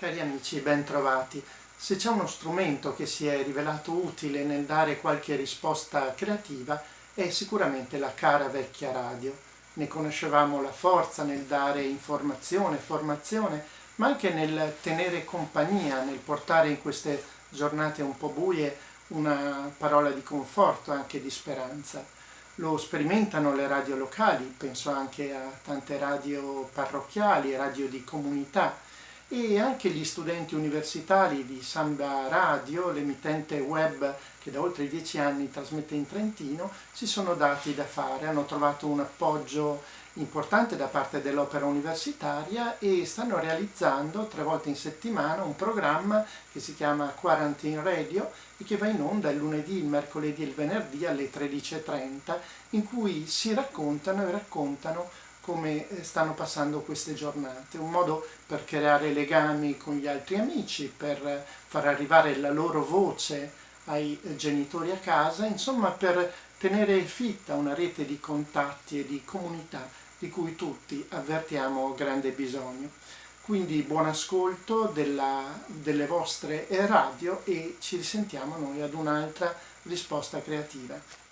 Cari amici, ben trovati. Se c'è uno strumento che si è rivelato utile nel dare qualche risposta creativa è sicuramente la cara vecchia radio. Ne conoscevamo la forza nel dare informazione, formazione, ma anche nel tenere compagnia, nel portare in queste giornate un po' buie una parola di conforto, anche di speranza. Lo sperimentano le radio locali, penso anche a tante radio parrocchiali, radio di comunità, e anche gli studenti universitari di Samba Radio, l'emittente web che da oltre dieci anni trasmette in Trentino, si sono dati da fare, hanno trovato un appoggio importante da parte dell'opera universitaria e stanno realizzando tre volte in settimana un programma che si chiama Quarantine Radio e che va in onda il lunedì, il mercoledì e il venerdì alle 13.30 in cui si raccontano e raccontano come eh, stanno passando queste giornate, un modo per creare legami con gli altri amici, per far arrivare la loro voce ai eh, genitori a casa, insomma per tenere fitta una rete di contatti e di comunità di cui tutti avvertiamo grande bisogno. Quindi buon ascolto della, delle vostre radio e ci risentiamo noi ad un'altra risposta creativa.